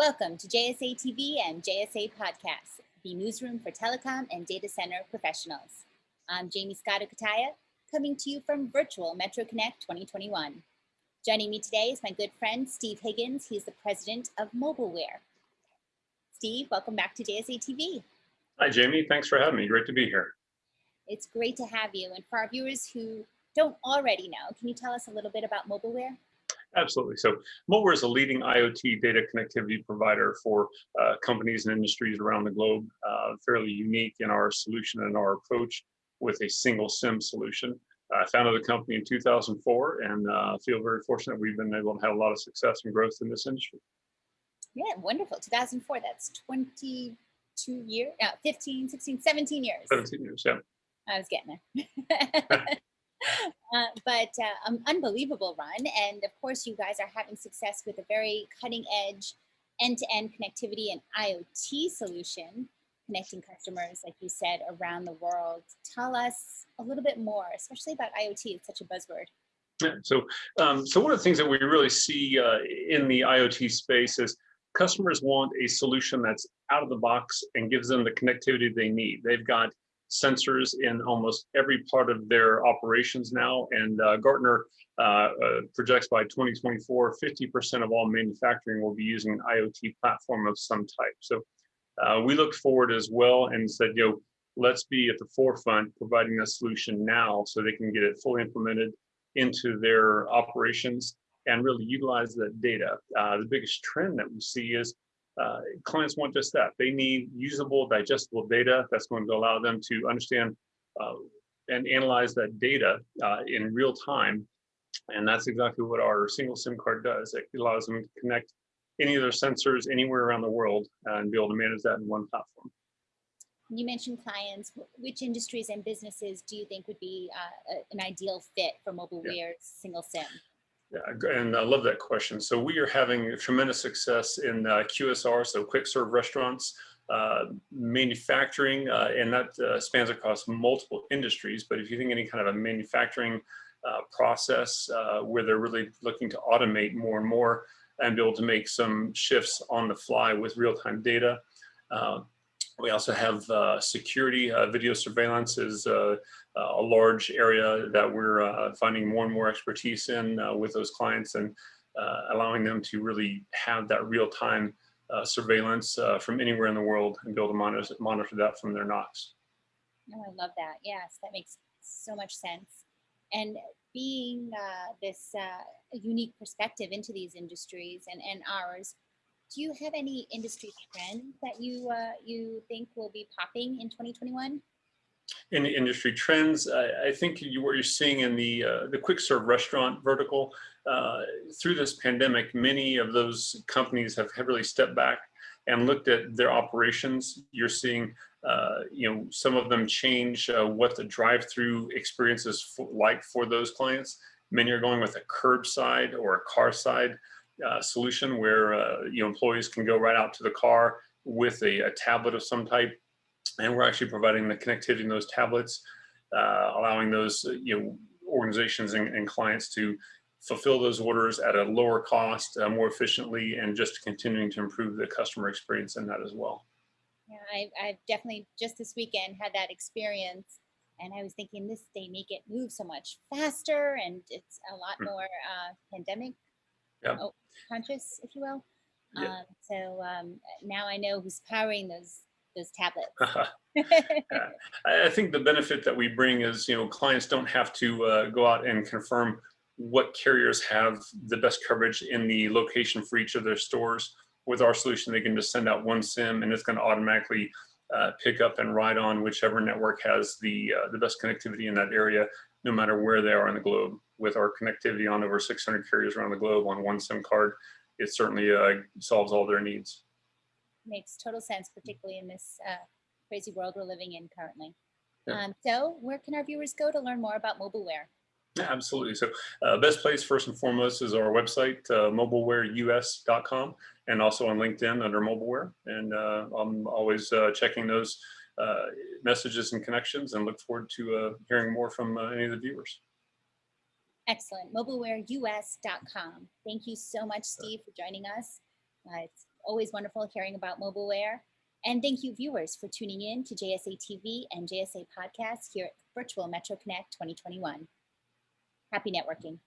Welcome to JSA TV and JSA Podcasts, the newsroom for telecom and data center professionals. I'm Jaymie Scotto Cutaia, coming to you from virtual Metro Connect 2021. Joining me today is my good friend, Steve Higgins. He's the president of Mobileware. Steve, welcome back to JSA TV. Hi, Jaymie. Thanks for having me. Great to be here. It's great to have you. And for our viewers who don't already know, can you tell us a little bit about Mobileware? Absolutely. So Mobileware is a leading IoT data connectivity provider for uh, companies and industries around the globe, uh, fairly unique in our solution and our approach with a single SIM solution. I founded the company in 2004 and uh, feel very fortunate we've been able to have a lot of success and growth in this industry. Yeah, wonderful. 2004, that's 22 years, uh, 15, 16, 17 years. 17 years, yeah. I was getting there. But uh, um, unbelievable run. And of course, you guys are having success with a very cutting edge end-to-end connectivity and IoT solution, connecting customers, like you said, around the world. Tell us a little bit more, especially about IoT. It's such a buzzword. Yeah, so, um, so one of the things that we really see uh, in the IoT space is customers want a solution that's out of the box and gives them the connectivity they need. They've got sensors in almost every part of their operations now. And uh, Gartner uh, uh, projects by 2024, 50% of all manufacturing will be using an IoT platform of some type. So uh, we looked forward as well and said, you know, let's be at the forefront providing a solution now so they can get it fully implemented into their operations and really utilize that data. Uh, the biggest trend that we see is uh, clients want just that. They need usable, digestible data that's going to allow them to understand uh, and analyze that data uh, in real time. And that's exactly what our single SIM card does. It allows them to connect any of their sensors anywhere around the world and be able to manage that in one platform. You mentioned clients. Which industries and businesses do you think would be uh, an ideal fit for Mobileware's yeah. single SIM? Yeah, and I love that question. So we are having tremendous success in uh, QSR, so quick serve restaurants, uh, manufacturing, uh, and that uh, spans across multiple industries. But if you think any kind of a manufacturing uh, process uh, where they're really looking to automate more and more and be able to make some shifts on the fly with real-time data. We also have security, video surveillance is uh, a large area that we're uh, finding more and more expertise in uh, with those clients and allowing them to really have that real-time surveillance from anywhere in the world and be able to monitor, monitor that from their NOCs. Oh, I love that. Yes, that makes so much sense. And being uh, this uh, unique perspective into these industries and, and ours, do you have any industry trends that you uh, you think will be popping in 2021? in industry trends. I, I think you, what you're seeing in the uh, the quick serve restaurant vertical uh, through this pandemic, many of those companies have, have really stepped back and looked at their operations. You're seeing, uh, you know, some of them change uh, what the drive-through experience is like for those clients. Many are going with a curbside or a car side uh, solution where uh, you know employees can go right out to the car with a, a tablet of some type and we're actually providing the connectivity in those tablets, uh, allowing those uh, you know organizations and, and, clients to fulfill those orders at a lower cost, uh, more efficiently, and just continuing to improve the customer experience in that as well. Yeah, I, I've definitely just this weekend had that experience and I was thinking this they make it move so much faster and it's a lot hmm. more uh, pandemic yeah. Oh, conscious, if you will. Yeah. Um, so um, now I know who's powering those those tablets. I think the benefit that we bring is, you know, clients don't have to uh, go out and confirm what carriers have the best coverage in the location for each of their stores. With our solution, they can just send out one SIM and it's going to automatically uh, pick up and ride on whichever network has the uh, the best connectivity in that area, no matter where they are in the globe. With our connectivity on over 600 carriers around the globe on one SIM card, it certainly uh, solves all their needs makes total sense, particularly in this uh, crazy world we're living in currently. Yeah. Um, so where can our viewers go to learn more about Mobileware? Yeah, absolutely. So uh, best place first and foremost is our website, uh, mobilewareus.com, and also on LinkedIn under Mobileware. And uh, I'm always uh, checking those uh, messages and connections and look forward to uh, hearing more from uh, any of the viewers. Excellent. Mobilewareus.com. Thank you so much, Steve, for joining us. Uh, it's always wonderful hearing about mobileware. And thank you, viewers, for tuning in to JSA TV and JSA Podcast here at Virtual Metro Connect 2021. Happy networking.